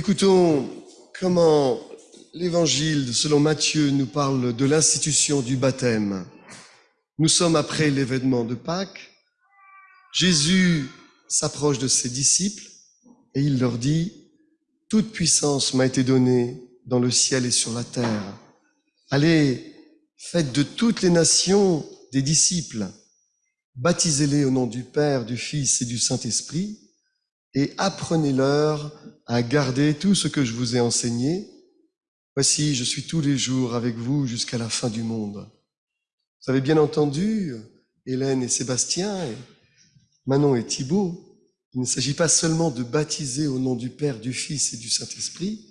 Écoutons comment l'évangile selon Matthieu nous parle de l'institution du baptême. Nous sommes après l'événement de Pâques. Jésus s'approche de ses disciples et il leur dit, Toute puissance m'a été donnée dans le ciel et sur la terre. Allez, faites de toutes les nations des disciples, baptisez-les au nom du Père, du Fils et du Saint-Esprit, et apprenez-leur à garder tout ce que je vous ai enseigné. Voici, je suis tous les jours avec vous jusqu'à la fin du monde. Vous avez bien entendu, Hélène et Sébastien, et Manon et Thibault, il ne s'agit pas seulement de baptiser au nom du Père, du Fils et du Saint-Esprit,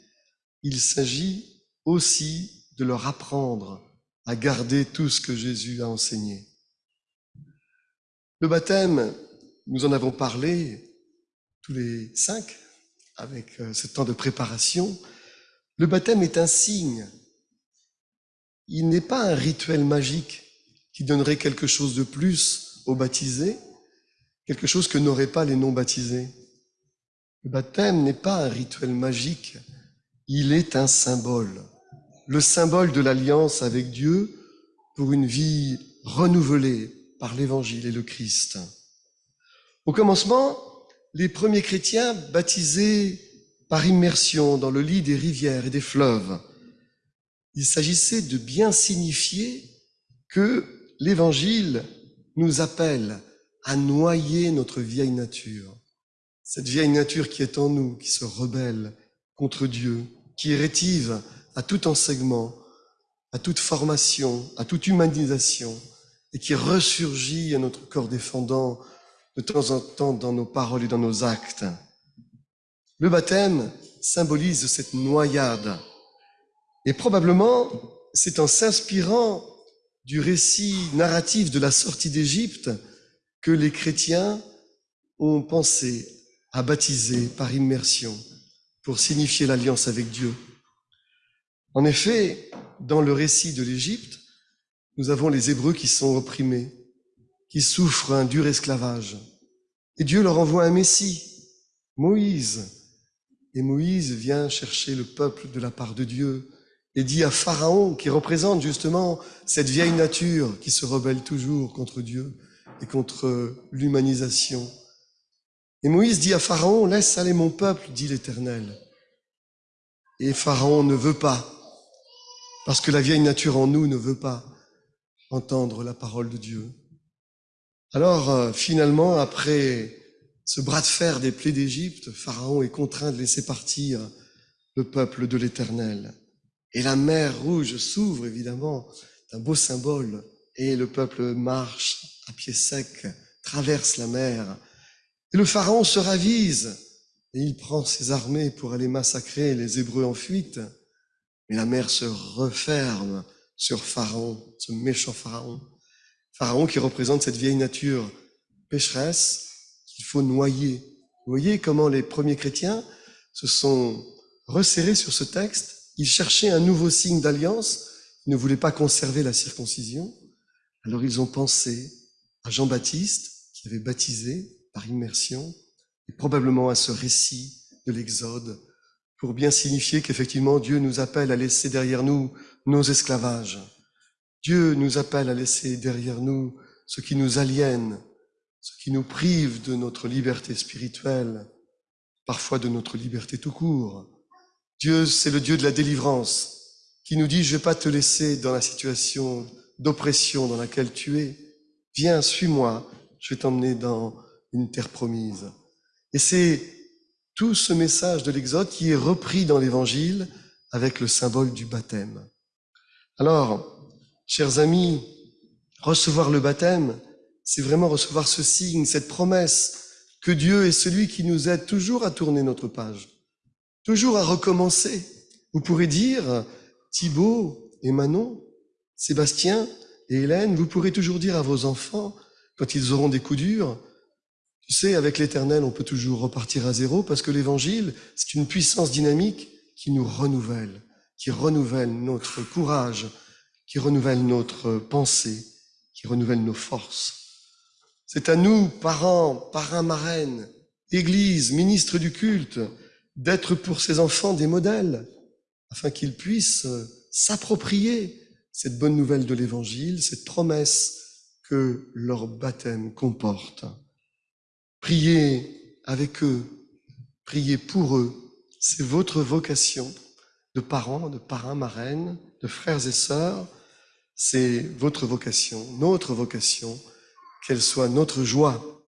il s'agit aussi de leur apprendre à garder tout ce que Jésus a enseigné. Le baptême, nous en avons parlé tous les cinq avec euh, ce temps de préparation. Le baptême est un signe. Il n'est pas un rituel magique qui donnerait quelque chose de plus aux baptisés, quelque chose que n'auraient pas les non baptisés. Le baptême n'est pas un rituel magique, il est un symbole, le symbole de l'alliance avec Dieu pour une vie renouvelée par l'Évangile et le Christ. Au commencement, les premiers chrétiens baptisaient par immersion dans le lit des rivières et des fleuves. Il s'agissait de bien signifier que l'Évangile nous appelle à noyer notre vieille nature. Cette vieille nature qui est en nous, qui se rebelle contre Dieu, qui est rétive à tout enseignement, à toute formation, à toute humanisation, et qui ressurgit à notre corps défendant de temps en temps dans nos paroles et dans nos actes. Le baptême symbolise cette noyade. Et probablement, c'est en s'inspirant du récit narratif de la sortie d'Égypte que les chrétiens ont pensé à baptiser par immersion pour signifier l'alliance avec Dieu. En effet, dans le récit de l'Égypte, nous avons les Hébreux qui sont opprimés, qui souffrent un dur esclavage. Et Dieu leur envoie un Messie, Moïse. Et Moïse vient chercher le peuple de la part de Dieu et dit à Pharaon, qui représente justement cette vieille nature qui se rebelle toujours contre Dieu, et contre l'humanisation. Et Moïse dit à Pharaon, laisse aller mon peuple, dit l'Éternel. Et Pharaon ne veut pas, parce que la vieille nature en nous ne veut pas entendre la parole de Dieu. Alors euh, finalement, après ce bras de fer des plaies d'Égypte, Pharaon est contraint de laisser partir le peuple de l'Éternel. Et la mer rouge s'ouvre, évidemment, un beau symbole, et le peuple marche à pied sec, traverse la mer. Et le pharaon se ravise et il prend ses armées pour aller massacrer les Hébreux en fuite. Mais la mer se referme sur Pharaon, ce méchant Pharaon. Pharaon qui représente cette vieille nature pécheresse qu'il faut noyer. Vous voyez comment les premiers chrétiens se sont resserrés sur ce texte. Ils cherchaient un nouveau signe d'alliance. Ils ne voulaient pas conserver la circoncision. Alors ils ont pensé à Jean-Baptiste, qui avait baptisé par immersion, et probablement à ce récit de l'Exode, pour bien signifier qu'effectivement Dieu nous appelle à laisser derrière nous nos esclavages. Dieu nous appelle à laisser derrière nous ce qui nous aliène, ce qui nous prive de notre liberté spirituelle, parfois de notre liberté tout court. Dieu, c'est le Dieu de la délivrance, qui nous dit, je vais pas te laisser dans la situation d'oppression dans laquelle tu es, Viens, suis-moi, je vais t'emmener dans une terre promise. Et c'est tout ce message de l'Exode qui est repris dans l'Évangile avec le symbole du baptême. Alors, chers amis, recevoir le baptême, c'est vraiment recevoir ce signe, cette promesse que Dieu est celui qui nous aide toujours à tourner notre page, toujours à recommencer. Vous pourrez dire, Thibaut et Manon, Sébastien, et Hélène, vous pourrez toujours dire à vos enfants, quand ils auront des coups durs, tu sais, avec l'éternel, on peut toujours repartir à zéro parce que l'évangile, c'est une puissance dynamique qui nous renouvelle, qui renouvelle notre courage, qui renouvelle notre pensée, qui renouvelle nos forces. C'est à nous, parents, parrains, marraines, église, ministres du culte, d'être pour ces enfants des modèles, afin qu'ils puissent s'approprier cette bonne nouvelle de l'Évangile, cette promesse que leur baptême comporte. Priez avec eux, priez pour eux, c'est votre vocation de parents, de parrains, marraines, de frères et sœurs, c'est votre vocation, notre vocation, qu'elle soit notre joie